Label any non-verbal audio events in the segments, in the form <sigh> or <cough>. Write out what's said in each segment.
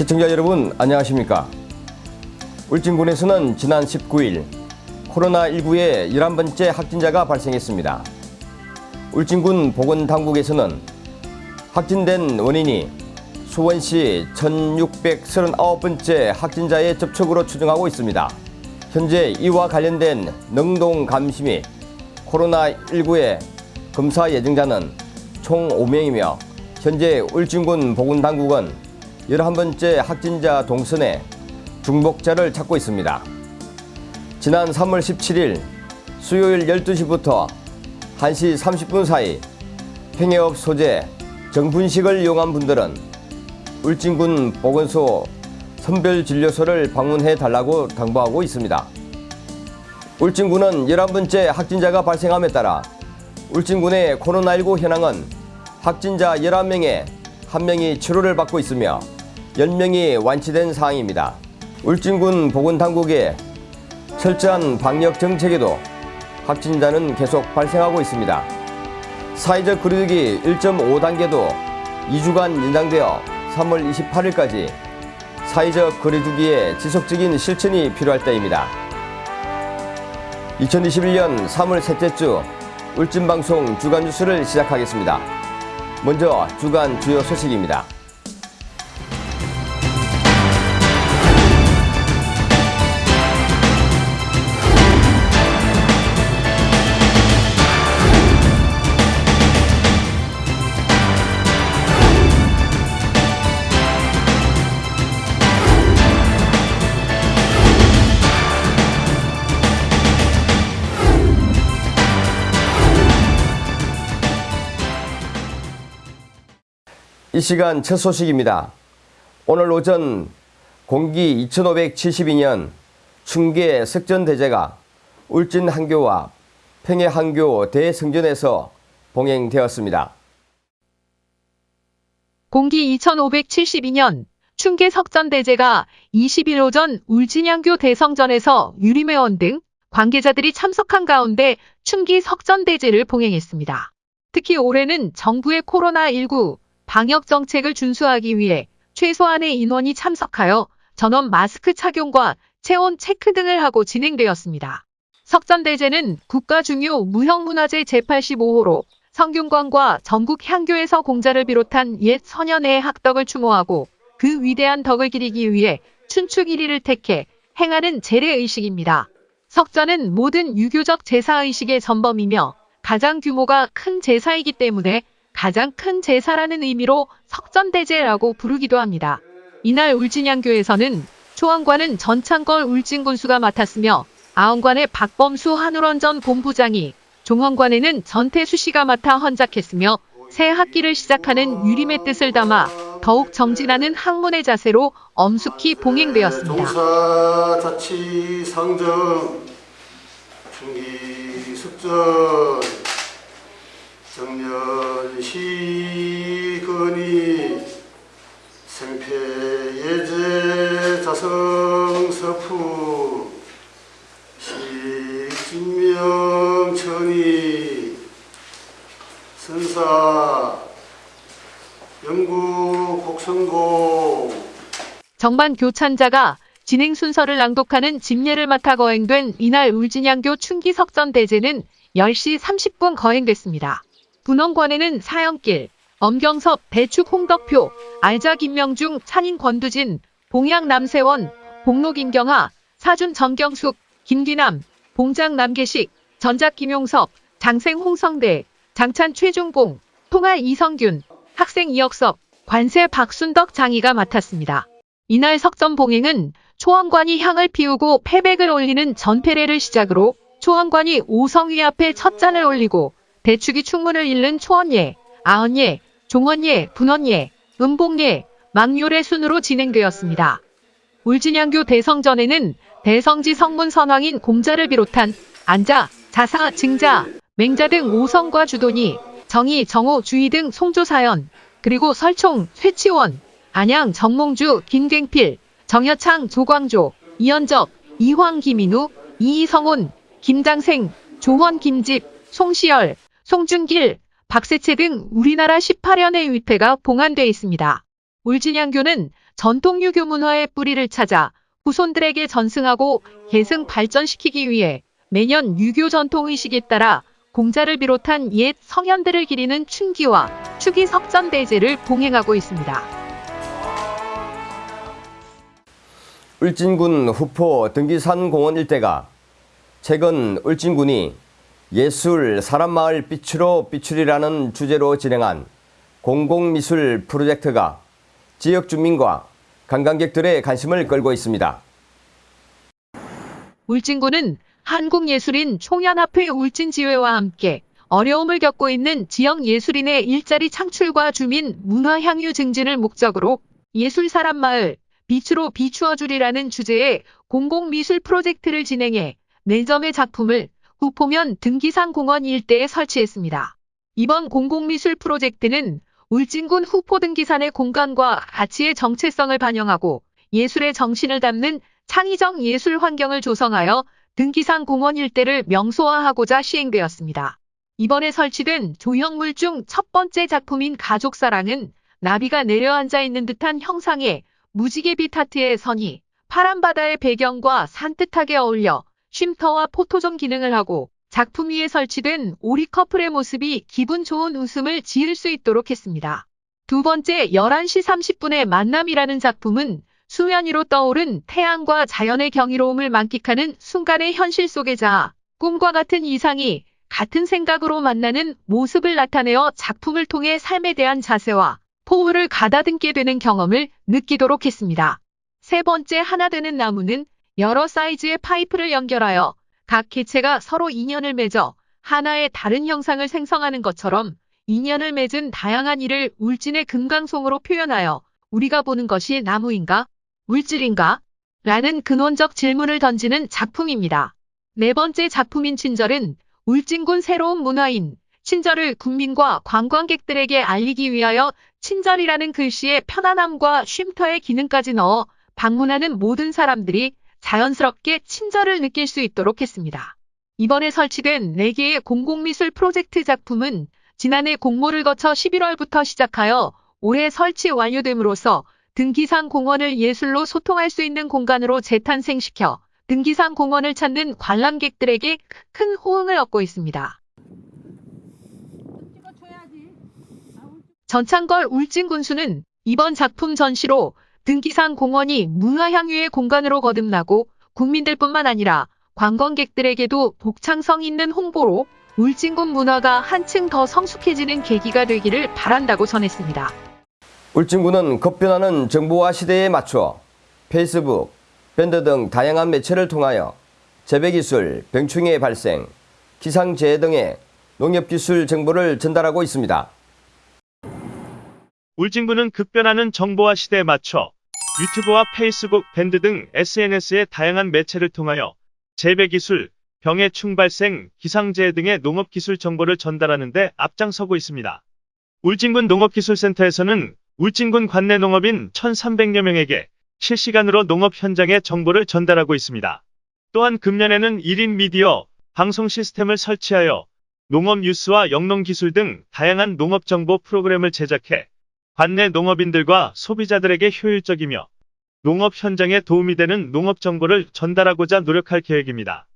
시청자 여러분 안녕하십니까? 울진군에서는 지난 19일 코로나19의 11번째 확진자가 발생했습니다. 울진군 보건당국에서는 확진된 원인이 수원시 1639번째 확진자의 접촉으로 추정하고 있습니다. 현재 이와 관련된 능동 감시 및 코로나19의 검사 예정자는 총 5명이며 현재 울진군 보건당국은 11번째 확진자 동선에 중복자를 찾고 있습니다. 지난 3월 17일 수요일 12시부터 1시 30분 사이 팽해업 소재 정분식을 이용한 분들은 울진군 보건소 선별진료소를 방문해 달라고 당부하고 있습니다. 울진군은 11번째 확진자가 발생함에 따라 울진군의 코로나19 현황은 확진자 11명에 1명이 치료를 받고 있으며 10명이 완치된 상황입니다. 울진군 보건당국의 철저한 방역 정책에도 확진자는 계속 발생하고 있습니다. 사회적 거리두기 1.5단계도 2주간 연장되어 3월 28일까지 사회적 거리두기의 지속적인 실천이 필요할 때입니다. 2021년 3월 셋째 주 울진방송 주간 뉴스를 시작하겠습니다. 먼저 주간 주요 소식입니다. 이 시간 첫 소식입니다. 오늘 오전 공기 2572년 충계 석전대제가 울진 한교와 평해 한교 대성전에서 봉행되었습니다. 공기 2572년 충계 석전대제가 20일 오전 울진양교 대성전에서 유림회원 등 관계자들이 참석한 가운데 충기 석전대제를 봉행했습니다. 특히 올해는 정부의 코로나19 방역 정책을 준수하기 위해 최소한의 인원이 참석하여 전원 마스크 착용과 체온 체크 등을 하고 진행되었습니다. 석전대제는 국가 중요 무형문화재 제85호로 성균관과 전국 향교에서 공자를 비롯한 옛 선현의 학덕을 추모하고 그 위대한 덕을 기리기 위해 1일을 택해 행하는 재래의식입니다. 석전은 모든 유교적 제사의식의 전범이며 가장 규모가 큰 제사이기 때문에 가장 큰 제사라는 의미로 석전대제라고 부르기도 합니다. 이날 울진양교에서는 초원관은 전창걸 울진군수가 맡았으며 아원관의 박범수 한울원전 본부장이 종원관에는 전태수 씨가 맡아 헌작했으며 새 학기를 시작하는 유림의 뜻을 담아 더욱 정진하는 학문의 자세로 엄숙히 봉행되었습니다. 동사자치 상정 중기 숙전 정년시건이 생패예제 자성서프 식진명천이 선사 영구 곡성고 정반 교찬자가 진행 순서를 낭독하는 집례를 맡아 거행된 이날 울진양교 충기석전 대제는 10시 30분 거행됐습니다. 분원관에는 사형길, 엄경섭, 배축 홍덕표, 알자 김명중, 찬인 권두진, 봉양 남세원, 복로 김경하, 사준 정경숙, 김기남, 봉장 남계식, 전작 김용섭, 장생 홍성대, 장찬 최중봉, 통할 이성균, 학생 이혁섭, 관세 박순덕 장이가 맡았습니다. 이날 석전 봉행은 초원관이 향을 피우고 패백을 올리는 전패례를 시작으로 초원관이 오성위 앞에 첫 잔을 올리고 대축이 충문을 잃는 초원예, 아언예, 종원예, 분원예, 은봉예, 망요례 순으로 진행되었습니다. 울진양교 대성전에는 대성지 성문 선왕인 공자를 비롯한 안자, 자사, 증자, 맹자 등 오성과 주돈이 정희, 정호, 주희 등 송조사연, 그리고 설총, 쇠치원, 안양, 정몽주, 김갱필, 정여창, 조광조, 이현적, 이황, 김인우, 이성훈, 김장생, 조원, 김집, 송시열, 송준길, 박세채 등 우리나라 18연의 위패가 봉안돼 있습니다. 울진양교는 전통 유교 문화의 뿌리를 찾아 후손들에게 전승하고 계승 발전시키기 위해 매년 유교 전통 의식에 따라 공자를 비롯한 옛 성현들을 기리는 춘기와 추기 석전 대제를 봉행하고 있습니다. 울진군 후포 등기산 공원 일대가 최근 울진군이 예술 사람마을 빛으로 빛출이라는 주제로 진행한 공공미술 프로젝트가 지역 주민과 관광객들의 관심을 끌고 있습니다. 울진군은 한국예술인 총연합회 울진지회와 함께 어려움을 겪고 있는 지역 예술인의 일자리 창출과 주민 문화 향유 증진을 목적으로 예술 사람 마을 빛으로 비추어주리라는 주제의 공공미술 프로젝트를 진행해 4점의 작품을 후포면 등기산 공원 일대에 설치했습니다. 이번 공공미술 프로젝트는 울진군 후포 등기산의 공간과 가치의 정체성을 반영하고 예술의 정신을 담는 창의적 예술 환경을 조성하여 등기산 공원 일대를 명소화하고자 시행되었습니다. 이번에 설치된 조형물 중 첫 번째 작품인 가족사랑은 나비가 내려앉아 있는 듯한 형상의 무지개빛 하트의 선이 파란 바다의 배경과 산뜻하게 어울려 쉼터와 포토존 기능을 하고 작품 위에 설치된 오리 커플의 모습이 기분 좋은 웃음을 지을 수 있도록 했습니다. 두 번째 11시 30분의 만남이라는 작품은 수면 위로 떠오른 태양과 자연의 경이로움을 만끽하는 순간의 현실 속에 자아 꿈과 같은 이상이 같은 생각으로 만나는 모습을 나타내어 작품을 통해 삶에 대한 자세와 포부를 가다듬게 되는 경험을 느끼도록 했습니다. 세 번째 하나 되는 나무는 여러 사이즈의 파이프를 연결하여 각 개체가 서로 인연을 맺어 하나의 다른 형상을 생성하는 것처럼 인연을 맺은 다양한 일을 울진의 금강송으로 표현하여 우리가 보는 것이 나무인가? 물질인가? 라는 근원적 질문을 던지는 작품입니다. 네 번째 작품인 친절은 울진군 새로운 문화인 친절을 국민과 관광객들에게 알리기 위하여 친절이라는 글씨에 편안함과 쉼터의 기능까지 넣어 방문하는 모든 사람들이 자연스럽게 친절을 느낄 수 있도록 했습니다. 이번에 설치된 4개의 공공미술 프로젝트 작품은 지난해 공모를 거쳐 11월부터 시작하여 올해 설치 완료됨으로써 등기산 공원을 예술로 소통할 수 있는 공간으로 재탄생시켜 등기산 공원을 찾는 관람객들에게 큰 호응을 얻고 있습니다. 전창걸 울진군수는 이번 작품 전시로 등기산 공원이 문화향유의 공간으로 거듭나고 국민들뿐만 아니라 관광객들에게도 복창성 있는 홍보로 울진군 문화가 한층 더 성숙해지는 계기가 되기를 바란다고 전했습니다. 울진군은 급변하는 정보화 시대에 맞춰 페이스북, 밴드 등 다양한 매체를 통하여 재배기술, 병충해 발생, 기상재해 등의 농업기술 정보를 전달하고 있습니다. 울진군은 급변하는 정보화 시대에 맞춰 유튜브와 페이스북, 밴드 등 SNS의 다양한 매체를 통하여 재배기술, 병해 충 발생, 기상재해 등의 농업기술 정보를 전달하는 데 앞장서고 있습니다. 울진군 농업기술센터에서는 울진군 관내 농업인 1,300여 명에게 실시간으로 농업 현장의 정보를 전달하고 있습니다. 또한 금년에는 1인 미디어, 방송 시스템을 설치하여 농업 뉴스와 영농기술 등 다양한 농업 정보 프로그램을 제작해 관내 농업인들과 소비자들에게 효율적이며 농업 현장에 도움이 되는 농업 정보를 전달하고자 노력할 계획입니다.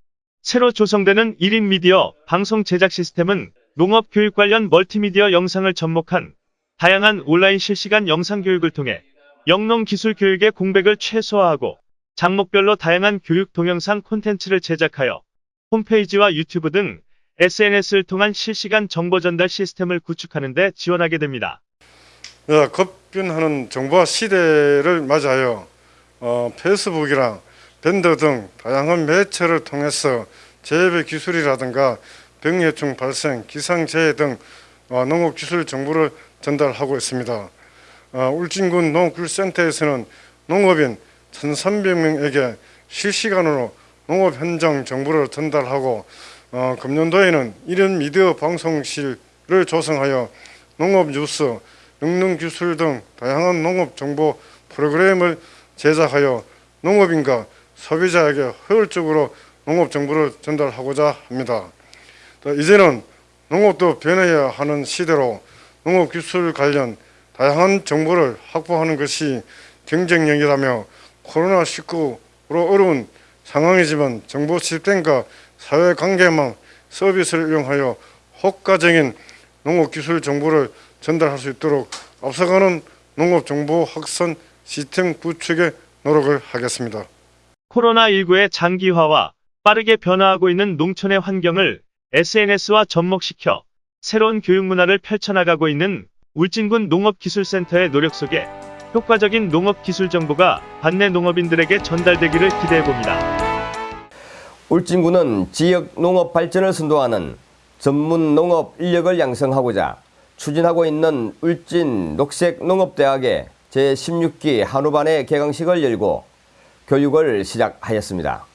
새로 조성되는 1인 미디어 방송 제작 시스템은 농업 교육 관련 멀티미디어 영상을 접목한 다양한 온라인 실시간 영상 교육을 통해 영농 기술 교육의 공백을 최소화하고 장목별로 다양한 교육 동영상 콘텐츠를 제작하여 홈페이지와 유튜브 등 SNS를 통한 실시간 정보 전달 시스템을 구축하는 데 지원하게 됩니다. 어, 급변하는 정보화 시대를 맞아요. 어, 페이스북이랑 밴드 등 다양한 매체를 통해서 재배 기술이라든가 병해충 발생, 기상재해 등 어, 농업기술 정보를 전달하고 있습니다. 어, 울진군 농업기술센터에서는 농업인 1,300명에게 실시간으로 농업 현장 정보를 전달하고 어, 금년도에는 1인 미디어 방송실을 조성하여 농업 뉴스, 영농기술 등 다양한 농업 정보 프로그램을 제작하여 농업인과 소비자에게 효율적으로 농업 정보를 전달하고자 합니다. 또 이제는 농업도 변해야 하는 시대로 농업기술 관련 다양한 정보를 확보하는 것이 경쟁력이라며 코로나19로 어려운 상황이지만 정보 시스템과 사회관계망 서비스를 이용하여 효과적인 농업기술 정보를 전달할 수 있도록 앞서가는 농업정보 확산 시스템 구축에 노력을 하겠습니다. 코로나19의 장기화와 빠르게 변화하고 있는 농촌의 환경을 SNS와 접목시켜 새로운 교육 문화를 펼쳐나가고 있는 울진군 농업기술센터의 노력 속에 효과적인 농업기술 정보가 반내 농업인들에게 전달되기를 기대해봅니다. 울진군은 지역 농업 발전을 선도하는 전문 농업 인력을 양성하고자 추진하고 있는 울진 녹색농업대학의 제16기 한우반의 개강식을 열고 교육을 시작하였습니다.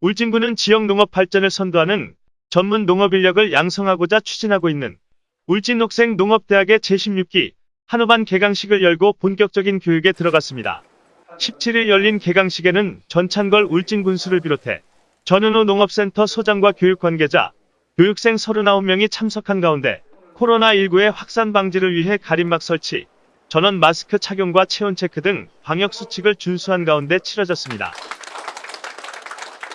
울진군은 지역 농업 발전을 선도하는 전문 농업 인력을 양성하고자 추진하고 있는 울진녹색 농업대학의 제16기 한우반 개강식을 열고 본격적인 교육에 들어갔습니다. 17일 열린 개강식에는 전찬걸 울진군수를 비롯해 전은호 농업센터 소장과 교육 관계자, 교육생 39명이 참석한 가운데 코로나19의 확산 방지를 위해 가림막 설치, 전원 마스크 착용과 체온 체크 등 방역 수칙을 준수한 가운데 치러졌습니다.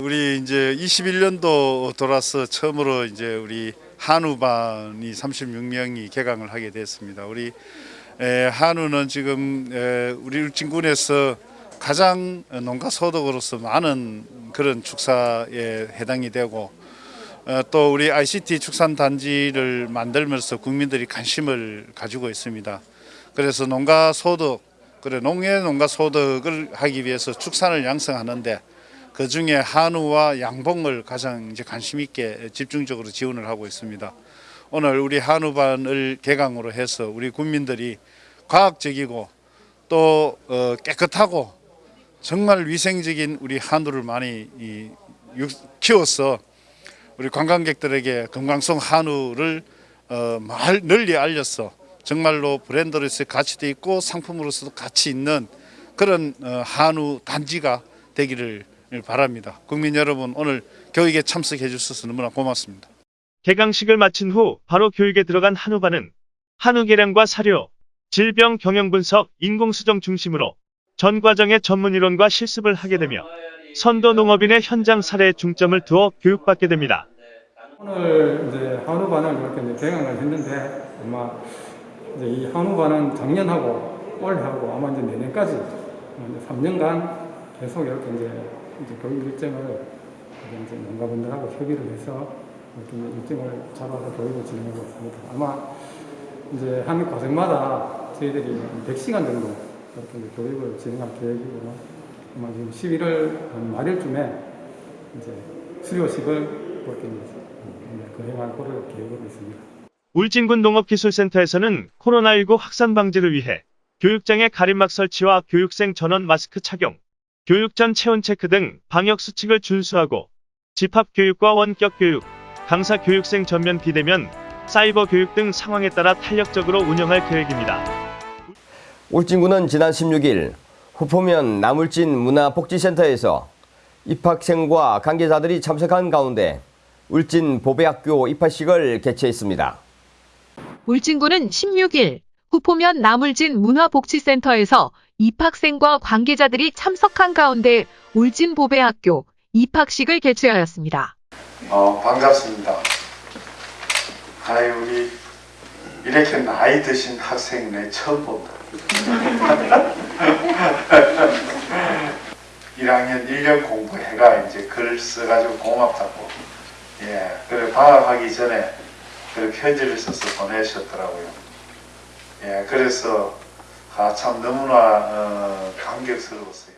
우리 이제 21년도 돌아서 처음으로 이제 우리 한우반이 36명이 개강을 하게 됐습니다. 우리 에, 한우는 지금 에, 우리 울진군에서 가장 농가 소득으로서 많은 그런 축사에 해당이 되고 어, 또 우리 ICT 축산 단지를 만들면서 국민들이 관심을 가지고 있습니다. 그래서 농가 소득, 그래 농해 농가 소득을 하기 위해서 축산을 양성하는데 그 중에 한우와 양봉을 가장 이제 관심 있게 집중적으로 지원을 하고 있습니다. 오늘 우리 한우반을 개강으로 해서 우리 국민들이 과학적이고 또 어, 깨끗하고 정말 위생적인 우리 한우를 많이 키워서 우리 관광객들에게 건강성 한우를 어, 말 널리 알려서 정말로 브랜드로서 가치도 있고 상품으로서도 가치 있는 그런 어, 한우 단지가 되기를 바랍니다. 국민 여러분 오늘 교육에 참석해 주셔서 너무나 고맙습니다. 개강식을 마친 후 바로 교육에 들어간 한우반은 한우 계량과 사료, 질병 경영 분석, 인공수정 중심으로 전 과정의 전문 이론과 실습을 하게 되며 선도 농업인의 현장 사례에 중점을 두어 교육받게 됩니다. 오늘 이제 한우반을 이렇게 이제 개강을 했는데 아마 이제 이 한우반은 작년하고 올해하고 아마 이제 내년까지 이제 3년간 계속 이렇게 이제, 이제 교육 일정을 이제 농가분들하고 협의를 해서 이렇게 일정을 잡아서 교육을 진행하고 있습니다. 아마 이제 한 과정마다 저희들이 100시간 정도 이렇게 교육을 진행할 계획이고요. 아마 지금 11월 한 말일쯤에 이제 수료식을 그렇게 이제 거행할 거를 계획하고 있습니다. 울진군 농업기술센터에서는 코로나19 확산 방지를 위해 교육장의 가림막 설치와 교육생 전원 마스크 착용, 교육 전 체온 체크 등 방역 수칙을 준수하고 집합 교육과 원격 교육, 강사 교육생 전면 비대면, 사이버 교육 등 상황에 따라 탄력적으로 운영할 계획입니다. 울진군은 지난 16일 후포면 나물진 문화복지센터에서 입학생과 관계자들이 참석한 가운데 울진 보배학교 입학식을 개최했습니다. 울진군은 16일 후포면 나물진 문화복지센터에서 입학생과 관계자들이 참석한 가운데 울진 보배학교 입학식을 개최하였습니다. 어, 반갑습니다. 아이, 우리, 이렇게 나이 드신 학생 내 처음 본다. 1학년 1년 공부해가 이제 글 써가지고 고맙다고. 예, 그래, 방학하기 전에 그 편지를 써서 보내셨더라고요. 예, 그래서, 아, 참 너무나, 어, 감격스러웠어요.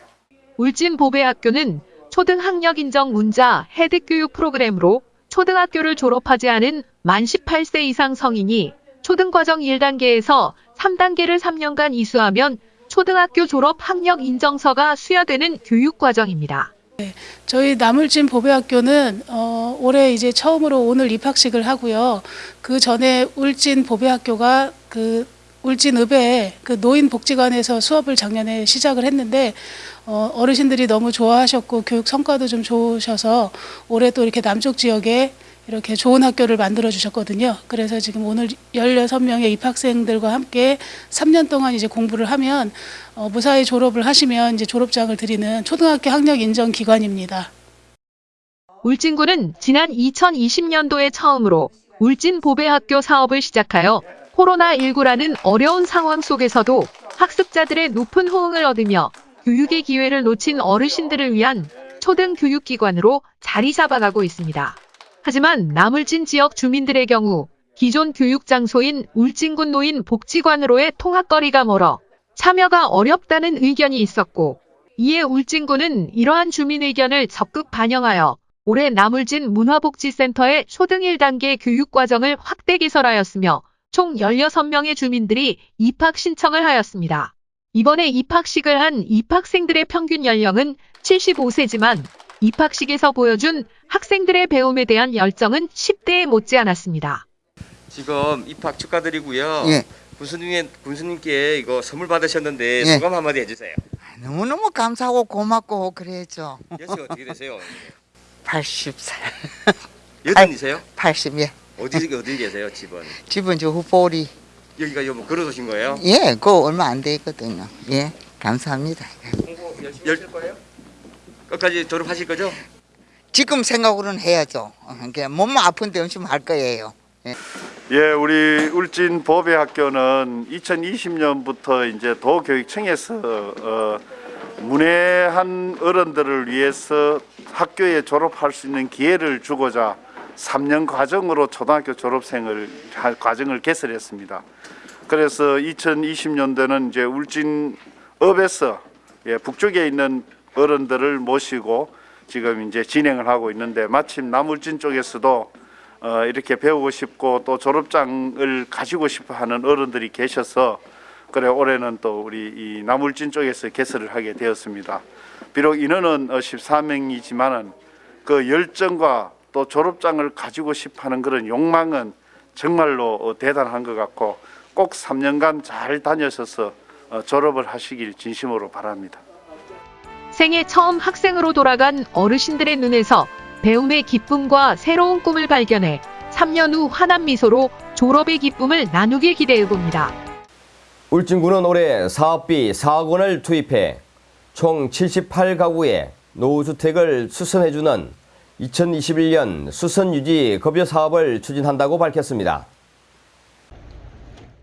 울진보배학교는 초등학력 인정 문자 혜택 교육 프로그램으로 초등학교를 졸업하지 않은 만 18세 이상 성인이 초등과정 1단계에서 3단계를 3년간 이수하면 초등학교 졸업 학력 인정서가 수여되는 교육과정입니다. 저희 나물진 보배학교는 어, 올해 이제 처음으로 오늘 입학식을 하고요. 그 전에 울진 보배학교가 그 울진읍에 그 노인복지관에서 수업을 작년에 시작을 했는데 어, 어르신들이 너무 좋아하셨고 교육 성과도 좀 좋으셔서 올해 또 이렇게 남쪽 지역에 이렇게 좋은 학교를 만들어 주셨거든요. 그래서 지금 오늘 16명의 입학생들과 함께 3년 동안 이제 공부를 하면 어, 무사히 졸업을 하시면 이제 졸업장을 드리는 초등학교 학력 인정 기관입니다. 울진군은 지난 2020년도에 처음으로 울진 보배학교 사업을 시작하여 코로나19라는 어려운 상황 속에서도 학습자들의 높은 호응을 얻으며 교육의 기회를 놓친 어르신들을 위한 초등 교육기관으로 자리 잡아가고 있습니다. 하지만 남울진 지역 주민들의 경우 기존 교육 장소인 울진군 노인 복지관으로의 통학거리가 멀어 참여가 어렵다는 의견이 있었고 이에 울진군은 이러한 주민 의견을 적극 반영하여 올해 남울진 문화복지센터의 초등 1단계 교육과정을 확대 개설하였으며 총 16명의 주민들이 입학 신청을 하였습니다. 이번에 입학식을 한 입학생들의 평균 연령은 75세지만 입학식에서 보여준 학생들의 배움에 대한 열정은 10대에 못지않았습니다. 지금 입학 축하드리고요. 예. 군수님의 군수님께 이거 선물 받으셨는데 예. 소감 한마디 해주세요. 너무너무 감사하고 고맙고 그래야죠. 연세가 어떻게 되세요? <laughs> 80살, 여든이세요? 80, 예. 어디 어디 계세요? 집은 집은 저 후보리. 여기가 요뭐 걸어서 오신 거예요? 예, 그거 얼마 안 되거든요. 예, 감사합니다. 공부 열심히 하실 거예요? 끝까지 졸업하실 거죠? 지금 생각으로는 해야죠. 어, 그러니까 몸만 아픈데 열심히 할 거예요. 예, 우리 울진 보배학교는 2020년부터 이제 도교육청에서 어, 문외한 어른들을 위해서 학교에 졸업할 수 있는 기회를 주고자 3년 과정으로 초등학교 졸업생을 할 과정을 개설했습니다. 그래서 2020년도는 이제 울진읍에서 예, 북쪽에 있는 어른들을 모시고 지금 이제 진행을 하고 있는데 마침 남울진 쪽에서도 어, 이렇게 배우고 싶고 또 졸업장을 가지고 싶어 하는 어른들이 계셔서 그래 올해는 또 우리 이 나물진 쪽에서 개설을 하게 되었습니다. 비록 인원은 14명이지만은 그 열정과 또 졸업장을 가지고 싶어 하는 그런 욕망은 정말로 어, 대단한 것 같고 꼭 3년간 잘 다녀셔서 어, 졸업을 하시길 진심으로 바랍니다. 생애 처음 학생으로 돌아간 어르신들의 눈에서 배움의 기쁨과 새로운 꿈을 발견해 3년 후 환한 미소로 졸업의 기쁨을 나누길 기대해 봅니다. 울진군은 올해 사업비 4억 원을 투입해 총 78가구에 노후주택을 수선해주는 2021년 수선유지 급여 사업을 추진한다고 밝혔습니다.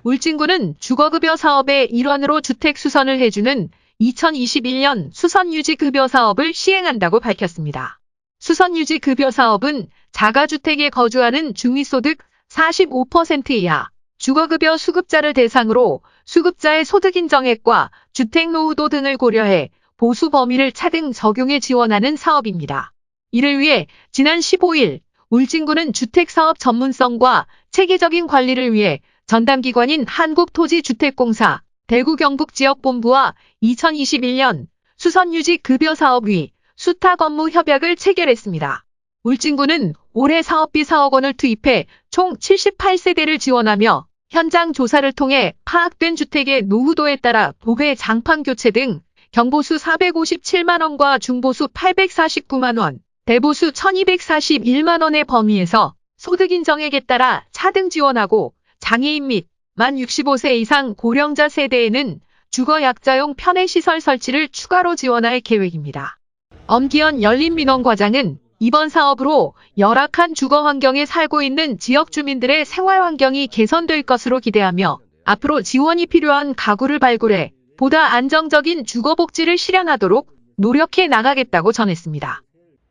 울진군은 주거급여 사업의 일환으로 주택 수선을 해주는 2021년 수선유지급여 사업을 시행한다고 밝혔습니다. 수선유지급여 사업은 자가주택에 거주하는 중위소득 45% 이하 주거급여 수급자를 대상으로 수급자의 소득 인정액과 주택 노후도 등을 고려해 보수 범위를 차등 적용해 지원하는 사업입니다. 이를 위해 지난 15일 울진군은 주택사업 전문성과 체계적인 관리를 위해 전담기관인 한국토지주택공사 대구 경북 지역본부와 2021년 수선유지 급여사업위 수탁 업무 협약을 체결했습니다. 울진군은 올해 사업비 4억 원을 투입해 총 78세대를 지원하며 현장 조사를 통해 파악된 주택의 노후도에 따라 도배 장판 교체 등 경보수 457만 원과 중보수 849만 원, 대보수 1241만 원의 범위에서 소득 인정액에 따라 차등 지원하고 장애인 및 만 65세 이상 고령자 세대에는 주거 약자용 편의시설 설치를 추가로 지원할 계획입니다. 엄기현 열린민원과장은 이번 사업으로 열악한 주거 환경에 살고 있는 지역 주민들의 생활 환경이 개선될 것으로 기대하며 앞으로 지원이 필요한 가구를 발굴해 보다 안정적인 주거 복지를 실현하도록 노력해 나가겠다고 전했습니다.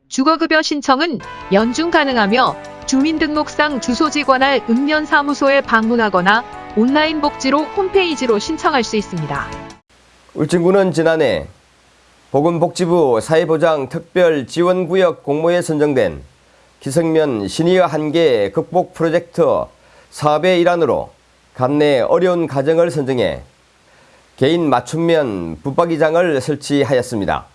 주거급여 신청은 연중 가능하며 주민등록상 주소지 관할 읍면사무소에 방문하거나 온라인 복지로 홈페이지로 신청할 수 있습니다. 울진군은 지난해 보건복지부 사회보장 특별지원구역 공모에 선정된 기성면 시니어 한계 극복 프로젝트 사업의 일환으로 간내 어려운 가정을 선정해 개인 맞춤면 붙박이장을 설치하였습니다.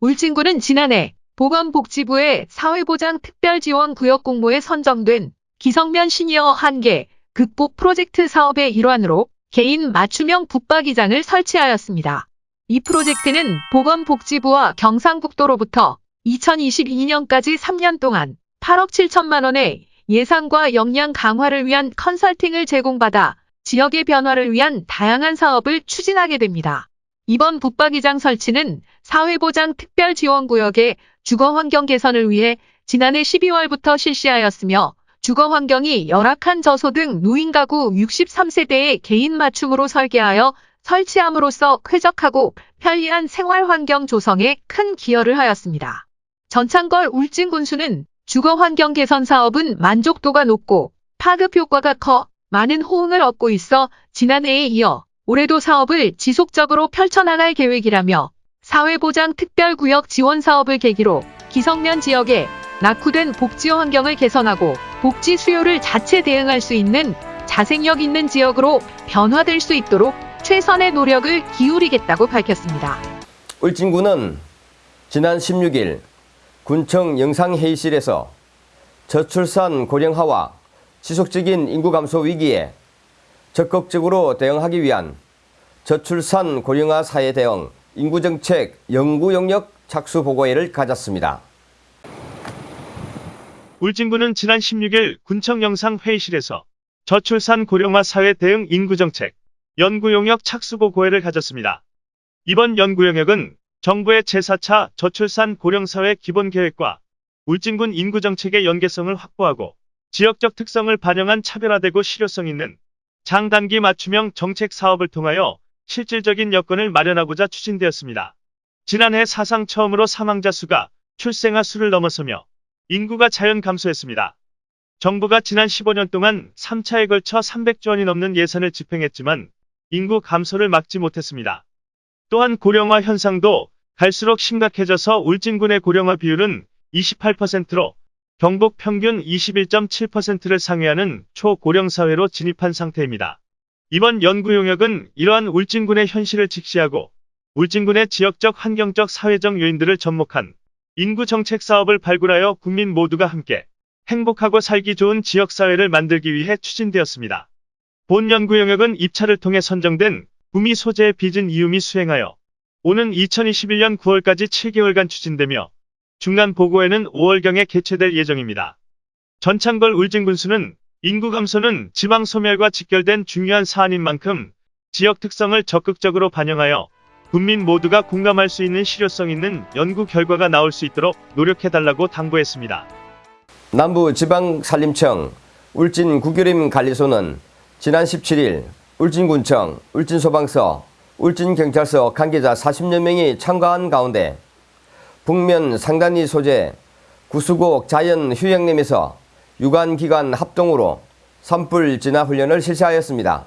울진군은 지난해 보건복지부의 사회보장 특별지원구역 공모에 선정된 기성면 시니어 한계 극복 프로젝트 사업의 일환으로 개인 맞춤형 붙박이장을 설치하였습니다. 이 프로젝트는 보건복지부와 경상북도로부터 2022년까지 3년 동안 8억 7천만 원의 예산과 역량 강화를 위한 컨설팅을 제공받아 지역의 변화를 위한 다양한 사업을 추진하게 됩니다. 이번 붙박이장 설치는 사회보장 특별지원구역의 주거 환경 개선을 위해 지난해 12월부터 실시하였으며 주거 환경이 열악한 저소득 노인 가구 63세대의 개인 맞춤으로 설계하여 설치함으로써 쾌적하고 편리한 생활 환경 조성에 큰 기여를 하였습니다. 전창걸 울진군수는 주거 환경 개선 사업은 만족도가 높고 파급 효과가 커 많은 호응을 얻고 있어 지난해에 이어 올해도 사업을 지속적으로 펼쳐나갈 계획이라며 사회보장 특별구역 지원 사업을 계기로 기성면 지역에 낙후된 복지 환경을 개선하고 복지 수요를 자체 대응할 수 있는 자생력 있는 지역으로 변화될 수 있도록 최선의 노력을 기울이겠다고 밝혔습니다. 울진군은 지난 16일 군청 영상회의실에서 저출산 고령화와 지속적인 인구 감소 위기에 적극적으로 대응하기 위한 저출산 고령화 사회 대응 인구정책 연구 영역 착수 보고회를 가졌습니다. 울진군은 지난 16일 군청 영상 회의실에서 저출산 고령화 사회 대응 인구정책 연구 용역 착수보고회를 가졌습니다. 이번 연구 영역은 정부의 제4차 저출산 고령사회 기본계획과 울진군 인구정책의 연계성을 확보하고 지역적 특성을 반영한 차별화되고 실효성 있는 장단기 맞춤형 정책 사업을 통하여 실질적인 여건을 마련하고자 추진되었습니다. 지난해 사상 처음으로 사망자 수가 출생아 수를 넘어서며 인구가 자연 감소했습니다. 정부가 지난 15년 동안 3차에 걸쳐 300조 원이 넘는 예산을 집행했지만 인구 감소를 막지 못했습니다. 또한 고령화 현상도 갈수록 심각해져서 울진군의 고령화 비율은 28%로 경북 평균 21.7%를 상회하는 초고령 사회로 진입한 상태입니다. 이번 연구 용역은 이러한 울진군의 현실을 직시하고 울진군의 지역적 환경적 사회적 요인들을 접목한 인구 정책 사업을 발굴하여 국민 모두가 함께 행복하고 살기 좋은 지역 사회를 만들기 위해 추진되었습니다. 본 연구 영역은 입찰을 통해 선정된 구미 소재의 빚은 이음이 수행하여 오는 2021년 9월까지 7개월간 추진되며 중간 보고회는 5월경에 개최될 예정입니다. 전창걸 울진군수는 인구 감소는 지방 소멸과 직결된 중요한 사안인 만큼 지역 특성을 적극적으로 반영하여 국민 모두가 공감할 수 있는 실효성 있는 연구 결과가 나올 수 있도록 노력해달라고 당부했습니다. 남부지방산림청 울진 구교림 관리소는 지난 17일 울진군청, 울진소방서, 울진경찰서 관계자 40여 명이 참가한 가운데 북면 상단리 소재 구수곡 자연휴양림에서 유관기관 합동으로 산불 진화 훈련을 실시하였습니다.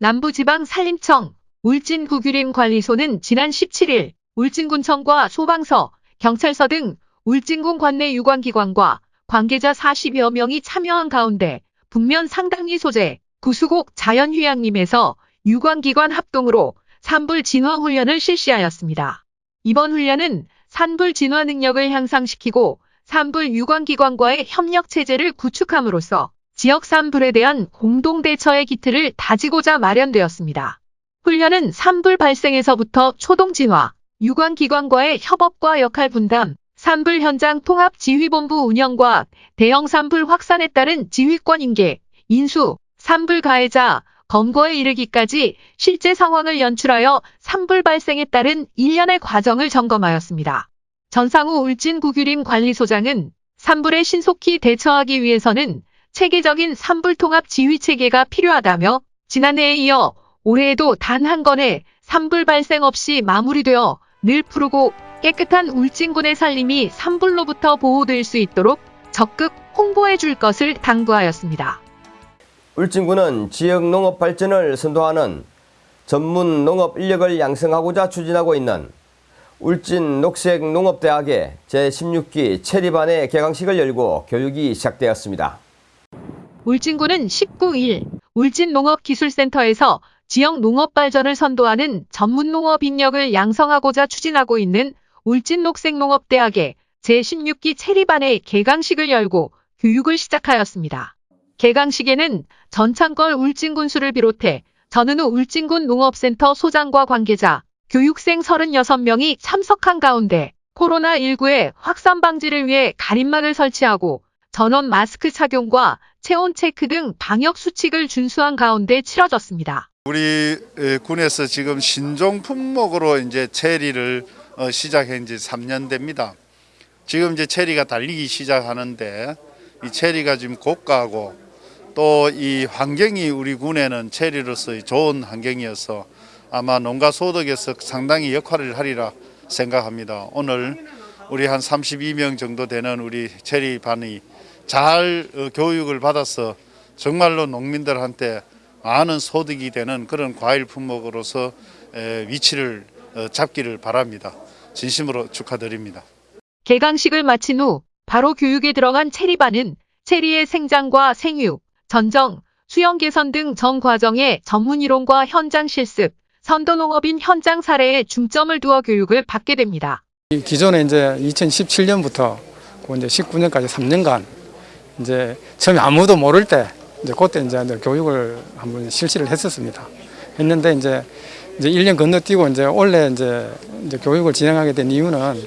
남부지방 산림청 울진구규림관리소는 지난 17일 울진군청과 소방서, 경찰서 등 울진군 관내 유관기관과 관계자 40여 명이 참여한 가운데 북면 상당리 소재 구수곡 자연휴양림에서 유관기관 합동으로 산불 진화 훈련을 실시하였습니다. 이번 훈련은 산불 진화 능력을 향상시키고 산불 유관기관과의 협력 체제를 구축함으로써 지역 산불에 대한 공동 대처의 기틀을 다지고자 마련되었습니다. 훈련은 산불 발생에서부터 초동 진화, 유관기관과의 협업과 역할 분담, 산불 현장 통합 지휘본부 운영과 대형 산불 확산에 따른 지휘권 인계, 인수, 산불 가해자, 검거에 이르기까지 실제 상황을 연출하여 산불 발생에 따른 일련의 과정을 점검하였습니다. 전상우 울진 구규림 관리소장은 산불에 신속히 대처하기 위해서는 체계적인 산불 통합 지휘 체계가 필요하다며 지난해에 이어 올해에도 단 한 건의 산불 발생 없이 마무리되어 늘 푸르고 깨끗한 울진군의 살림이 산불로부터 보호될 수 있도록 적극 홍보해 줄 것을 당부하였습니다. 울진군은 지역 농업 발전을 선도하는 전문 농업 인력을 양성하고자 추진하고 있는 울진 녹색농업대학의 제16기 체리반의 개강식을 열고 교육이 시작되었습니다. 울진군은 19일 울진농업기술센터에서 지역 농업 발전을 선도하는 전문 농업 인력을 양성하고자 추진하고 있는 울진녹색농업대학의 제16기 체리반의 개강식을 열고 교육을 시작하였습니다. 개강식에는 전창걸 울진군수를 비롯해 전은우 울진군 농업센터 소장과 관계자, 교육생 36명이 참석한 가운데 코로나19의 확산 방지를 위해 가림막을 설치하고 전원 마스크 착용과 체온 체크 등 방역 수칙을 준수한 가운데 치러졌습니다. 우리 에, 군에서 지금 신종 품목으로 이제 체리를 어, 시작한 지 3년 됩니다. 지금 이제 체리가 달리기 시작하는데 이 체리가 지금 고가고 또 이 환경이 우리 군에는 체리로서의 좋은 환경이어서 아마 농가 소득에서 상당히 역할을 하리라 생각합니다. 오늘 우리 한 32명 정도 되는 우리 체리반이 잘 어, 교육을 받아서 정말로 농민들한테 많은 소득이 되는 그런 과일 품목으로서 에, 위치를 어, 잡기를 바랍니다. 진심으로 축하드립니다. 개강식을 마친 후 바로 교육에 들어간 체리반은 체리의 생장과 생육, 전정, 수영 개선 등 전 과정의 전문 이론과 현장 실습, 선도농업인 현장 사례에 중점을 두어 교육을 받게 됩니다. 이 기존에 이제 2017년부터 이제 19년까지 3년간 이제 처음에 아무도 모를 때 이제 그때 이제 교육을 한번 실시를 했었습니다. 했는데 이제 이제 1년 건너뛰고 이제 원래 이제 이제 교육을 진행하게 된 이유는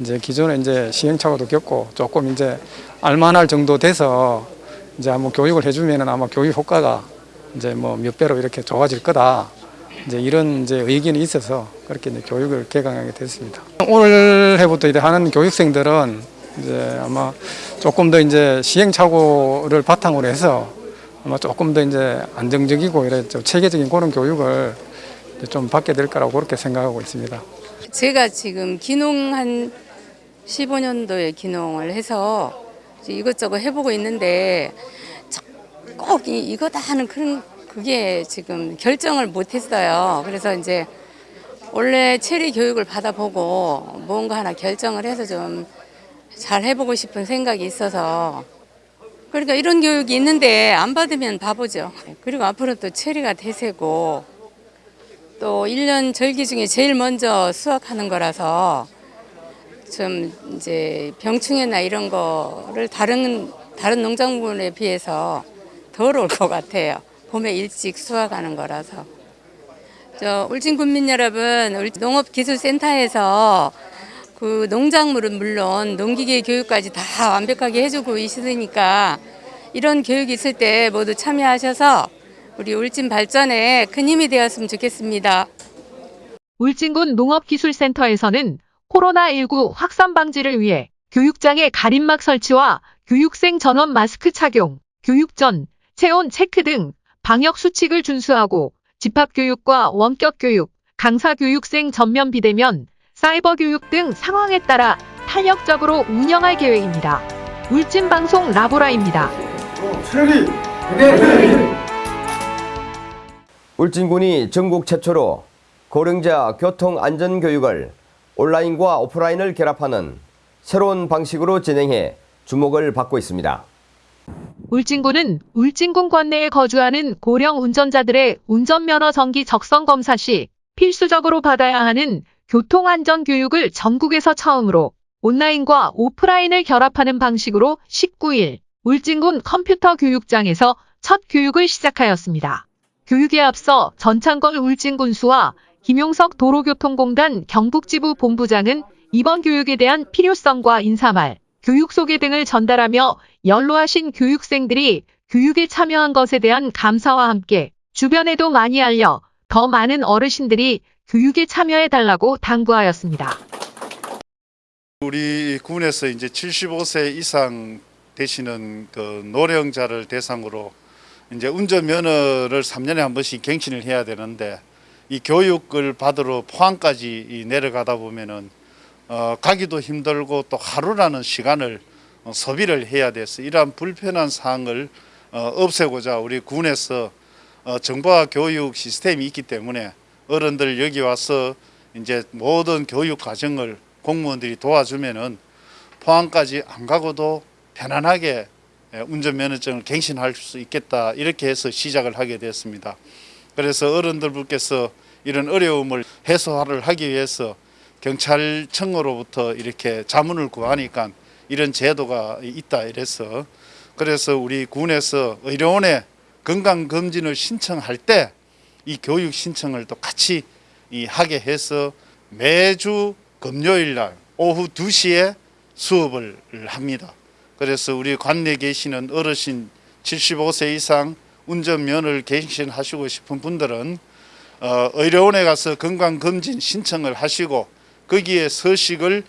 이제 기존에 이제 시행착오도 겪고 조금 이제 알만할 정도 돼서 이제 한번 교육을 해주면은 아마 교육 효과가 이제 뭐 몇 배로 이렇게 좋아질 거다. 이제 이런 이제 의견이 있어서 그렇게 이제 교육을 개강하게 됐습니다. 올해부터 이제 하는 교육생들은 이제 아마 조금 더 이제 시행착오를 바탕으로 해서 아마 조금 더 이제 안정적이고 좀 체계적인 그런 교육을 좀 받게 될 거라고 그렇게 생각하고 있습니다. 제가 지금 기농 한 15년도에 기농을 해서 이것저것 해보고 있는데 꼭 이, 이거다 하는 그런 그게 지금 결정을 못했어요. 그래서 이제 원래 체리 교육을 받아보고 뭔가 하나 결정을 해서 좀 잘 해보고 싶은 생각이 있어서 그러니까 이런 교육이 있는데 안 받으면 바보죠. 그리고 앞으로 또 체리가 대세고 또 1년 절기 중에 제일 먼저 수확하는 거라서 좀 이제 병충해나 이런 거를 다른 다른 농작물에 비해서 덜 올 것 같아요. 봄에 일찍 수확하는 거라서. 저 울진 군민 여러분, 울- 농업기술센터에서 그 농작물은 물론 농기계 교육까지 다 완벽하게 해주고 있으니까 이런 교육이 있을 때 모두 참여하셔서 우리 울진 발전에 큰 힘이 되었으면 좋겠습니다. 울진군 농업기술센터에서는 코로나19 확산 방지를 위해 교육장의 가림막 설치와 교육생 전원 마스크 착용, 교육 전, 체온 체크 등 방역 수칙을 준수하고 집합교육과 원격교육, 강사교육생 전면 비대면, 사이버 교육 등 상황에 따라 탄력적으로 운영할 계획입니다. 울진방송 라보라입니다. 체리 울진군이 전국 최초로 고령자 교통 안전 교육을 온라인과 오프라인을 결합하는 새로운 방식으로 진행해 주목을 받고 있습니다. 울진군은 울진군 관내에 거주하는 고령 운전자들의 운전면허 정기 적성 검사 시 필수적으로 받아야 하는 교통안전 교육을 전국에서 처음으로 온라인과 오프라인을 결합하는 방식으로 19일 울진군 컴퓨터 교육장에서 첫 교육을 시작하였습니다. 교육에 앞서 전창걸 울진군수와 김용석 도로교통공단 경북지부 본부장은 이번 교육에 대한 필요성과 인사말, 교육 소개 등을 전달하며 연로하신 교육생들이 교육에 참여한 것에 대한 감사와 함께 주변에도 많이 알려 더 많은 어르신들이 교육에 참여해 달라고 당부하였습니다. 우리 군에서 이제 75세 이상 되시는 그 노령자를 대상으로 이제 운전 면허를 3년에 한 번씩 갱신을 해야 되는데 이 교육을 받으러 포항까지 이 내려가다 보면은 어, 가기도 힘들고 또 하루라는 시간을 어, 소비를 해야 돼서 이러한 불편한 사항을 어, 없애고자 우리 군에서 어, 정보화 교육 시스템이 있기 때문에 어른들 여기 와서 이제 모든 교육 과정을 공무원들이 도와주면은 포항까지 안 가고도 편안하게 예, 운전면허증을 갱신할 수 있겠다 이렇게 해서 시작을 하게 됐습니다. 그래서 어른들께서 이런 어려움을 해소를 하기 위해서 경찰청으로부터 이렇게 자문을 구하니까 이런 제도가 있다 이래서 그래서 우리 군에서 의료원에 건강검진을 신청할 때 이 교육 신청을 또 같이 이 하게 해서 매주 금요일 날 오후 2시에 수업을 합니다. 그래서 우리 관내에 계시는 어르신 75세 이상 운전면허를 갱신하시고 싶은 분들은 어, 의료원에 가서 건강검진 신청을 하시고 거기에 서식을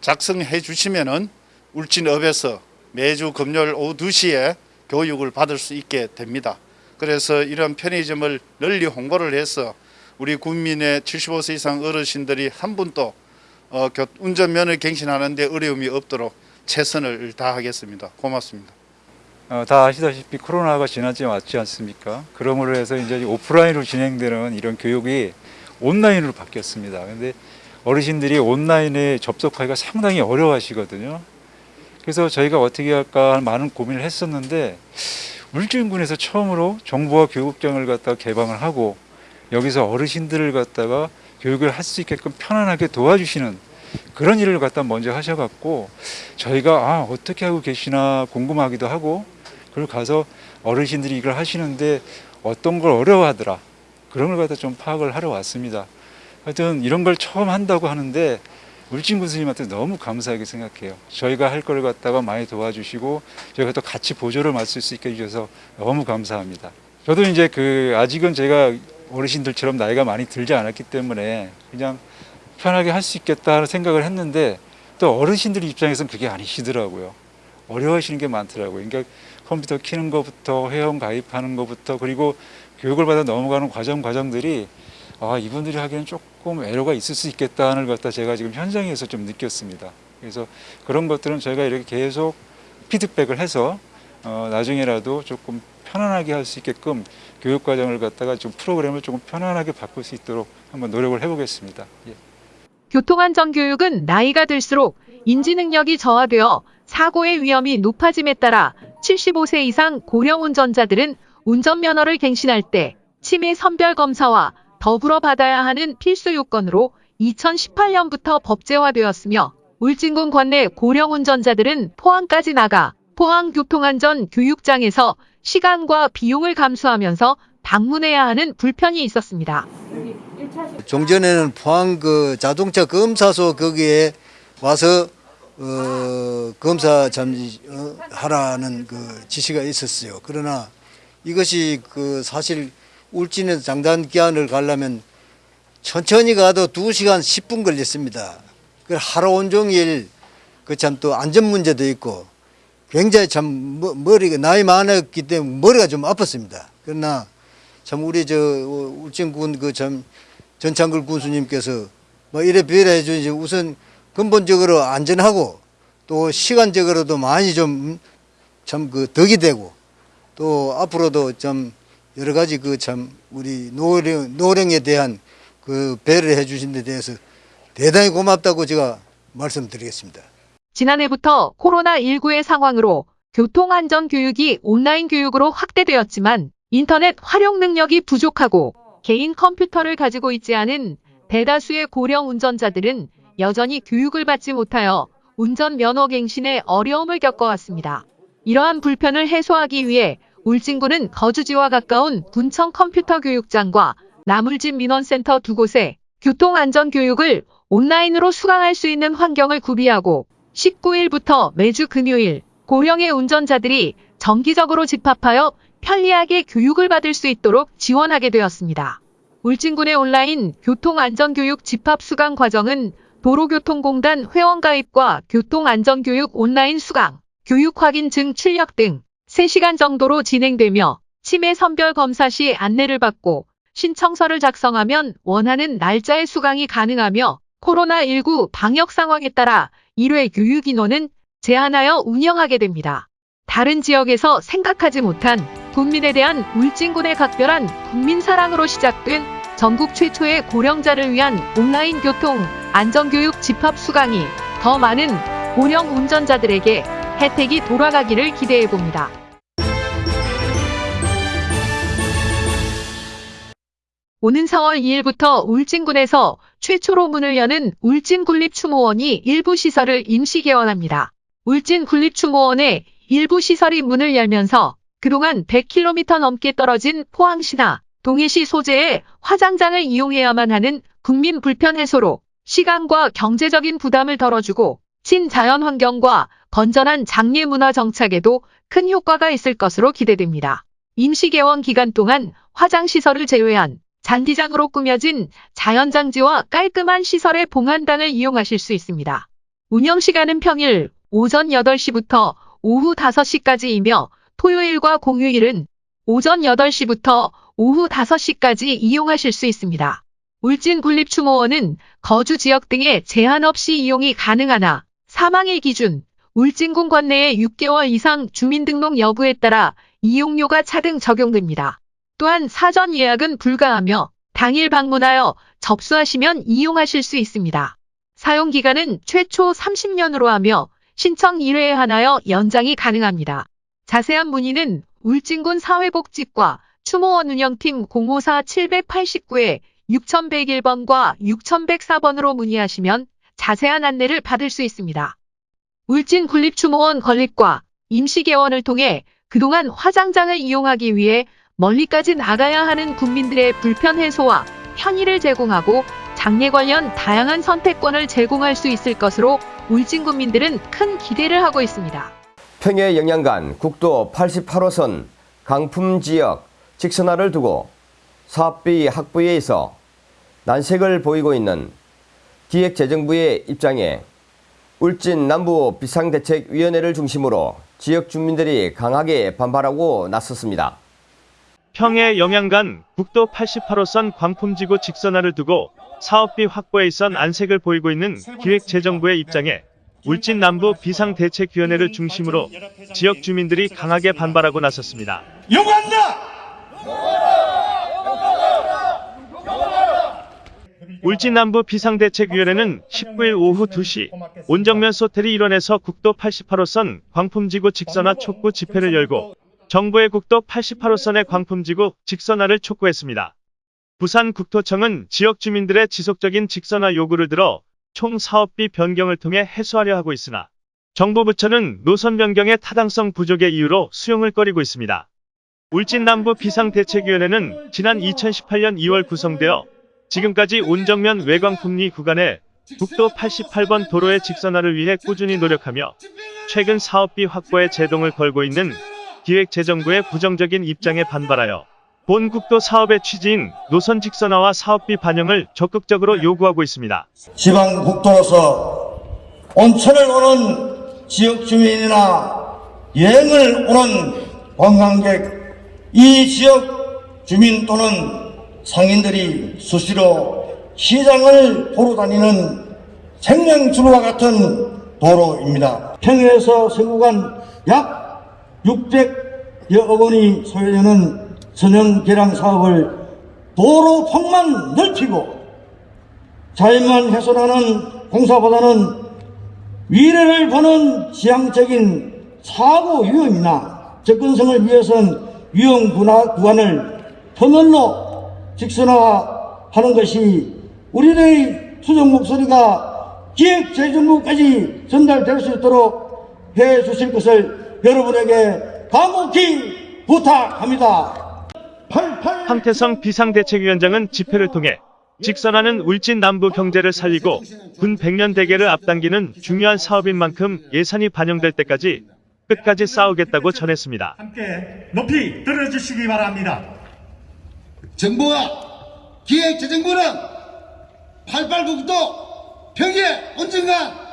작성해 주시면은 울진읍에서 매주 금요일 오후 2시에 교육을 받을 수 있게 됩니다. 그래서 이런 편의점을 널리 홍보를 해서 우리 국민의 75세 이상 어르신들이 한 분도 어, 교- 운전면허 갱신하는 데 어려움이 없도록 최선을 다하겠습니다. 고맙습니다. 어, 다 아시다시피 코로나가 지난 지 맞지 않습니까? 그러므로 해서 이제 오프라인으로 진행되는 이런 교육이 온라인으로 바뀌었습니다. 근데 어르신들이 온라인에 접속하기가 상당히 어려워하시거든요. 그래서 저희가 어떻게 할까 많은 고민을 했었는데 울진군에서 처음으로 정보화 교육장을 갖다가 개방을 하고 여기서 어르신들을 갖다가 교육을 할 수 있게끔 편안하게 도와주시는 그런 일을 갖다 먼저 하셔갖고 저희가 아 어떻게 하고 계시나 궁금하기도 하고 그걸 가서 어르신들이 이걸 하시는데 어떤 걸 어려워하더라 그런 걸 갖다 좀 파악을 하러 왔습니다. 하여튼 이런 걸 처음 한다고 하는데 울진 군수님한테 너무 감사하게 생각해요. 저희가 할 걸 갖다가 많이 도와주시고 저희가 또 같이 보조를 맡을 수 있게 해주셔서 너무 감사합니다. 저도 이제 그 아직은 제가 어르신들처럼 나이가 많이 들지 않았기 때문에 그냥 편하게 할 수 있겠다 하는 생각을 했는데 또 어르신들 입장에서는 그게 아니시더라고요. 어려워하시는 게 많더라고요. 그러니까 컴퓨터 키는 것부터 회원 가입하는 것부터 그리고 교육을 받아 넘어가는 과정 과정들이 아 이분들이 하기에는 조금 애로가 있을 수 있겠다는 걸 갖다 제가 지금 현장에서 좀 느꼈습니다. 그래서 그런 것들은 저희가 이렇게 계속 피드백을 해서 어, 나중에라도 조금 편안하게 할 수 있게끔 교육 과정을 갖다가 좀 프로그램을 조금 편안하게 바꿀 수 있도록 한번 노력을 해보겠습니다. 예. 교통안전교육은 나이가 들수록 인지 능력이 저하되어 사고의 위험이 높아짐에 따라 75세 이상 고령 운전자들은 운전면허를 갱신할 때 치매 선별 검사와 더불어 받아야 하는 필수 요건으로 2018년부터 법제화되었으며 울진군 관내 고령 운전자들은 포항까지 나가 포항 교통안전 교육장에서 시간과 비용을 감수하면서 방문해야 하는 불편이 있었습니다. 종전에는 포항 그 자동차 검사소 거기에 와서 어, 검사 잠시 어, 하라는 그 지시가 있었어요. 그러나 이것이 그 사실 울진에서 장단 기한을 가려면 천천히 가도 2시간 10분 걸렸습니다. 그 하루 온종일 그 참 또 안전 문제도 있고 굉장히 참 머- 머리가 나이 많았기 때문에 머리가 좀 아팠습니다. 그러나 참 우리 저 울진군 그 참 전창글 군수님께서 뭐 이래 비례 해주지 우선 근본적으로 안전하고 또 시간적으로도 많이 좀 참 그 덕이 되고 또 앞으로도 좀 여러 가지 그 참 우리 노령 노령에 대한 그 배를 해주신 데 대해서 대단히 고맙다고 제가 말씀드리겠습니다. 지난해부터 코로나19의 상황으로 교통안전교육이 온라인 교육으로 확대되었지만 인터넷 활용 능력이 부족하고 개인 컴퓨터를 가지고 있지 않은 대다수의 고령 운전자들은 여전히 교육을 받지 못하여 운전 면허 갱신에 어려움을 겪어왔습니다. 이러한 불편을 해소하기 위해 울진군은 거주지와 가까운 군청 컴퓨터 교육장과 나물집 민원센터 두 곳에 교통안전교육을 온라인으로 수강할 수 있는 환경을 구비하고 19일부터 매주 금요일 고령의 운전자들이 정기적으로 집합하여 편리하게 교육을 받을 수 있도록 지원하게 되었습니다. 울진군의 온라인 교통안전교육 집합 수강 과정은 도로교통공단 회원가입과 교통안전교육 온라인 수강, 교육 확인증 출력 등 3시간 정도로 진행되며 치매 선별 검사 시 안내를 받고 신청서를 작성하면 원하는 날짜에 수강이 가능하며 코로나19 방역 상황에 따라 1회 교육 인원은 제한하여 운영하게 됩니다. 다른 지역에서 생각하지 못한 국민에 대한 울진군의 각별한 국민 사랑으로 시작된 전국 최초의 고령자를 위한 온라인 교통 안전교육 집합 수강이 더 많은 고령 운전자들에게 혜택이 돌아가기를 기대해 봅니다. 오는 4월 2일부터 울진군에서 최초로 문을 여는 울진군립추모원이 일부 시설을 임시 개원합니다. 울진군립추모원의 일부 시설이 문을 열면서 그동안 100km 넘게 떨어진 포항시나 동해시 소재의 화장장을 이용해야만 하는 국민 불편 해소로 시간과 경제적인 부담을 덜어주고 친자연 환경과 건전한 장례 문화 정착에도 큰 효과가 있을 것으로 기대됩니다. 임시 개원 기간 동안 화장 시설을 제외한 잔디장으로 꾸며진 자연장지와 깔끔한 시설의 봉안당을 이용하실 수 있습니다. 운영 시간은 평일 오전 8시부터 오후 5시까지이며 토요일과 공휴일은 오전 8시부터 오후 5시까지 이용하실 수 있습니다. 울진 군립추모원은 거주 지역 등에 제한 없이 이용이 가능하나 사망일 기준 울진군 관내에 6개월 이상 주민등록 여부에 따라 이용료가 차등 적용됩니다. 또한 사전 예약은 불가하며 당일 방문하여 접수하시면 이용하실 수 있습니다. 사용 기간은 최초 30년으로 하며 신청 1회에 한하여 연장이 가능합니다. 자세한 문의는 울진군 사회복지과 추모원 운영팀 054-789에 6101번과 6104번으로 문의하시면 자세한 안내를 받을 수 있습니다. 울진 군립추모원 건립과 임시개원을 통해 그동안 화장장을 이용하기 위해 멀리까지 나가야 하는 국민들의 불편 해소와 편의를 제공하고 장례 관련 다양한 선택권을 제공할 수 있을 것으로 울진 국민들은 큰 기대를 하고 있습니다. 평해 영양간 국도 88호선 강품 지역 직선화를 두고 사업비 확보에 있어 난색을 보이고 있는 기획재정부의 입장에 울진 남부 비상대책위원회를 중심으로 지역 주민들이 강하게 반발하고 나섰습니다. 평해 영양간 국도 88호선 광풍지구 직선화를 두고 사업비 확보에 있선 안색을 보이고 있는 기획재정부의 입장에 울진 남부 비상대책위원회를 중심으로 지역 주민들이 강하게 반발하고 나섰습니다. 요구한다! 울진 남부 비상대책위원회는 19일 오후 2시 온정면 소텔이 일원에서 국도 88호선 광풍지구 직선화 촉구 집회를 열고 정부의 국도 88호선의 광풍지구 직선화를 촉구했습니다. 부산국토청은 지역 주민들의 지속적인 직선화 요구를 들어 총 사업비 변경을 통해 해소하려 하고 있으나 정부 부처는 노선 변경의 타당성 부족의 이유로 수용을 꺼리고 있습니다. 울진 남부 비상대책위원회는 지난 2018년 2월 구성되어 지금까지 온정면 외곽풍리 구간에 국도 88번 도로의 직선화를 위해 꾸준히 노력하며 최근 사업비 확보에 제동을 걸고 있는 기획재정부의 부정적인 입장에 반발하여 본 국도 사업의 취지인 노선 직선화와 사업비 반영을 적극적으로 요구하고 있습니다. 지방 국도로서 온천을 오는 지역 주민이나 여행을 오는 관광객, 이 지역 주민 또는 상인들이 수시로 시장을 보러 다니는 생명주로와 같은 도로입니다. 평해에서 서구간 약 600여 원이 소요되는 선형 개량 사업을 도로 폭만 넓히고 자연만 훼손하는 공사보다는 미래를 보는 지향적인 사고 위험이나 접근성을 위해선 위험 구간을 터널로 직선화하는 것이 우리의 수정 목소리가 기획재정부까지 전달될 수 있도록 해 주실 것을 여러분에게 간곡히 부탁합니다. 황태성 비상대책위원장은 집회를 통해 직선화는 울진 남부 경제를 살리고 군 100년 대계를 앞당기는 중요한 사업인 만큼 예산이 반영될 때까지 끝까지 싸우겠다고 전했습니다. 함께 높이 들어주시기 바랍니다. 정부와 기획재정부는 88국도 평해 언젠가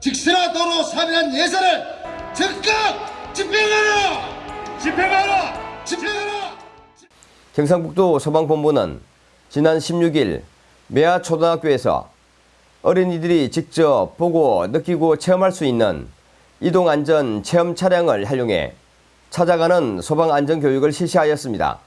직선화 도로 사업이란 예산을 적극 집행하라! 집행하라! 집행하라! 경상북도 소방본부는 지난 16일 매화 초등학교에서 어린이들이 직접 보고 느끼고 체험할 수 있는 이동안전 체험 차량을 활용해 찾아가는 소방안전교육을 실시하였습니다.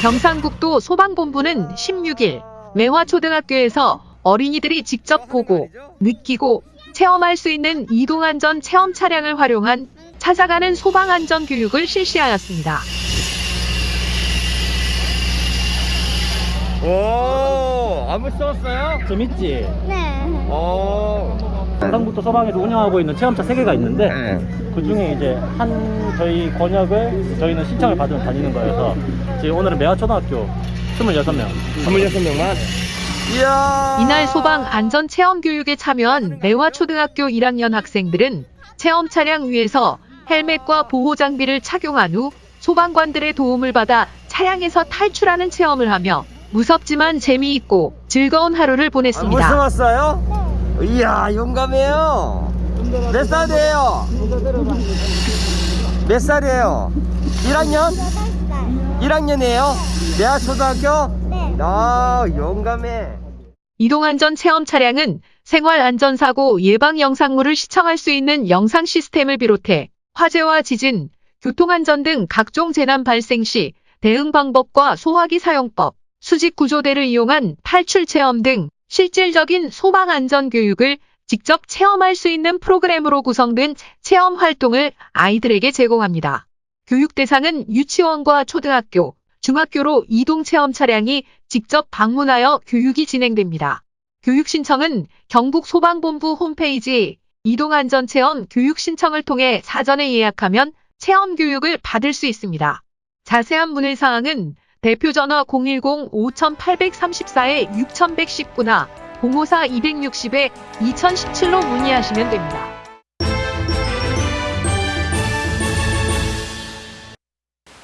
경상북도 소방본부는 16일 매화초등학교에서 어린이들이 직접 보고 느끼고 체험할 수 있는 이동안전 체험 차량을 활용한 찾아가는 소방안전 교육을 실시하였습니다. 오, 안무 써봤어요? 재밌지? 네. 오. 경상북도 소방에서 운영하고 있는 체험차 3개가 있는데 그 중에 이제 한 저희 권역을 저희는 신청을 받으면 다니는 거여서 지금 오늘은 매화초등학교 26명 26명만? 이날 소방 안전 체험 교육에 참여한 매화 초등학교 1학년 학생들은 체험 차량 위에서 헬멧과 보호 장비를 착용한 후 소방관들의 도움을 받아 차량에서 탈출하는 체험을 하며 무섭지만 재미있고 즐거운 하루를 보냈습니다. 무서웠어요? 이야 용감해요. 몇 살이에요? 몇 살이에요? 1학년? 1학년이에요? 대학 초등학교? 네. 아 용감해. 이동안전 체험 차량은 생활안전사고 예방 영상물을 시청할 수 있는 영상 시스템을 비롯해 화재와 지진, 교통안전 등 각종 재난 발생 시 대응 방법과 소화기 사용법, 수직 구조대를 이용한 탈출 체험 등 실질적인 소방 안전 교육을 직접 체험할 수 있는 프로그램으로 구성된 체험 활동을 아이들에게 제공합니다. 교육 대상은 유치원과 초등학교, 중학교로 이동 체험 차량이 직접 방문하여 교육이 진행됩니다. 교육 신청은 경북 소방본부 홈페이지 이동안전체험 교육 신청을 통해 사전에 예약하면 체험 교육을 받을 수 있습니다. 자세한 문의 사항은 대표 전화 010-5834-6119나 054-260-2017로 문의하시면 됩니다.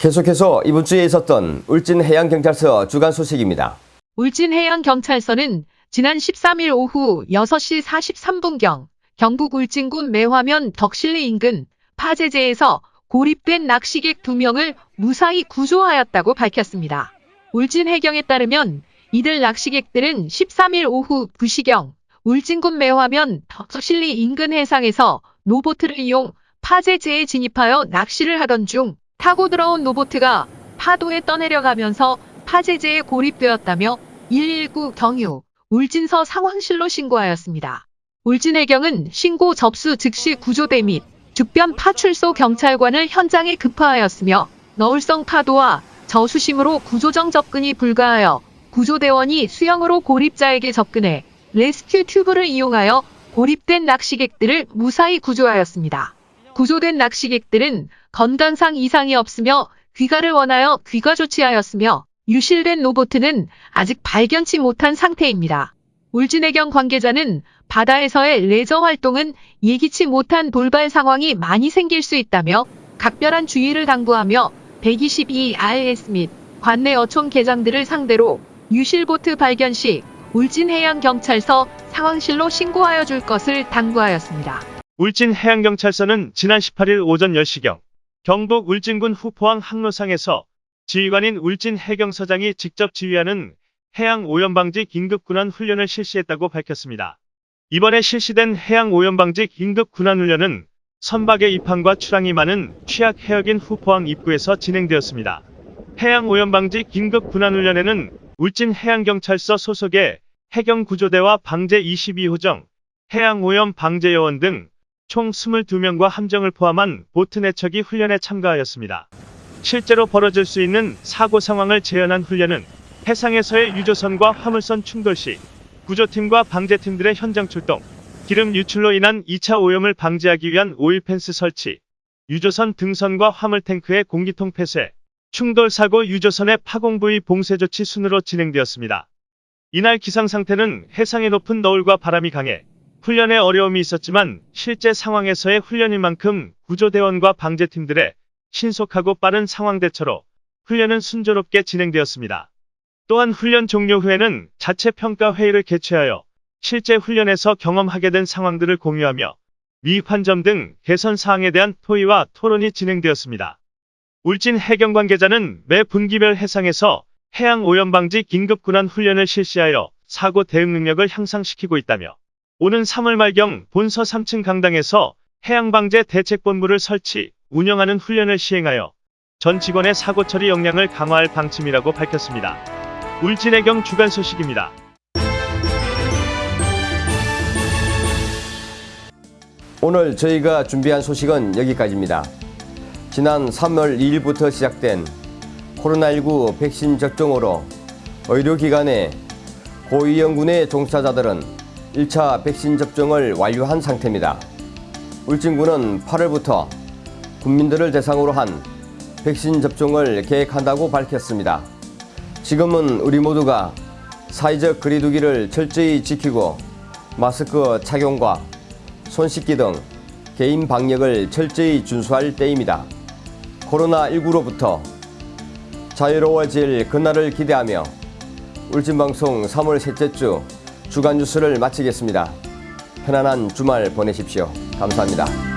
계속해서 이번 주에 있었던 울진해양경찰서 주간 소식입니다. 울진해양경찰서는 지난 13일 오후 6시 43분경 경북 울진군 매화면 덕실리 인근 파제제에서 고립된 낚시객 2명을 무사히 구조하였다고 밝혔습니다. 울진해경에 따르면 이들 낚시객들은 13일 오후 2시경 울진군 매화면 덕실리 인근 해상에서 노보트를 이용 파제제에 진입하여 낚시를 하던 중 타고 들어온 노보트가 파도에 떠내려가면서 파제제에 고립되었다며 119 경유 울진서 상황실로 신고하였습니다. 울진해경은 신고 접수 즉시 구조대 및 주변 파출소 경찰관을 현장에 급파하였으며 너울성 파도와 저수심으로 구조정 접근이 불가하여 구조대원이 수영으로 고립자에게 접근해 레스큐 튜브를 이용하여 고립된 낚시객들을 무사히 구조하였습니다. 구조된 낚시객들은 건강상 이상이 없으며 귀가를 원하여 귀가 조치하였으며 유실된 로보트는 아직 발견치 못한 상태입니다. 울진해경 관계자는 바다에서의 레저 활동은 예기치 못한 돌발 상황이 많이 생길 수 있다며 각별한 주의를 당부하며 122RS 및 관내 어촌 계장들을 상대로 유실보트 발견 시 울진해양경찰서 상황실로 신고하여 줄 것을 당부하였습니다. 울진해양경찰서는 지난 18일 오전 10시경 경북 울진군 후포항 항로상에서 지휘관인 울진 해경서장이 직접 지휘하는 해양 오염 방지 긴급 군환 훈련을 실시했다고 밝혔습니다. 이번에 실시된 해양 오염 방지 긴급 군환 훈련은 선박의 입항과 출항이 많은 취약 해역인 후포항 입구에서 진행되었습니다. 해양 오염 방지 긴급 군환 훈련에는 울진 해양경찰서 소속의 해경구조대와 방제 22호정, 해양 오염 방제 요원 등 총 22명과 함정을 포함한 보트 내척이 훈련에 참가하였습니다. 실제로 벌어질 수 있는 사고 상황을 재현한 훈련은 해상에서의 유조선과 화물선 충돌 시 구조팀과 방제팀들의 현장 출동, 기름 유출로 인한 2차 오염을 방지하기 위한 오일 펜스 설치, 유조선 등선과 화물 탱크의 공기통 폐쇄, 충돌 사고 유조선의 파공 부위 봉쇄 조치 순으로 진행되었습니다. 이날 기상 상태는 해상의 높은 너울과 바람이 강해 훈련에 어려움이 있었지만 실제 상황에서의 훈련인 만큼 구조대원과 방제팀들의 신속하고 빠른 상황 대처로 훈련은 순조롭게 진행되었습니다. 또한 훈련 종료 후에는 자체 평가 회의를 개최하여 실제 훈련에서 경험하게 된 상황들을 공유하며 미흡한 점등 개선 사항에 대한 토의와 토론이 진행되었습니다. 울진 해경 관계자는 매 분기별 해상에서 해양 오염 방지 긴급 군환 훈련을 실시하여 사고 대응 능력을 향상시키고 있다며 오는 3월 말경 본서 3층 강당에서 해양방제 대책본부를 설치, 운영하는 훈련을 시행하여 전 직원의 사고 처리 역량을 강화할 방침이라고 밝혔습니다. 울진해경 주간 소식입니다. 오늘 저희가 준비한 소식은 여기까지입니다. 지난 3월 2일부터 시작된 코로나19 백신 접종으로 의료기관의 고위험군의 종사자들은 1차 백신 접종을 완료한 상태입니다. 울진군은 8월부터 국민들을 대상으로 한 백신 접종을 계획한다고 밝혔습니다. 지금은 우리 모두가 사회적 거리두기를 철저히 지키고 마스크 착용과 손 씻기 등 개인 방역을 철저히 준수할 때입니다. 코로나19로부터 자유로워질 그날을 기대하며 울진방송 3월 셋째 주 주간 뉴스를 마치겠습니다. 편안한 주말 보내십시오. 감사합니다.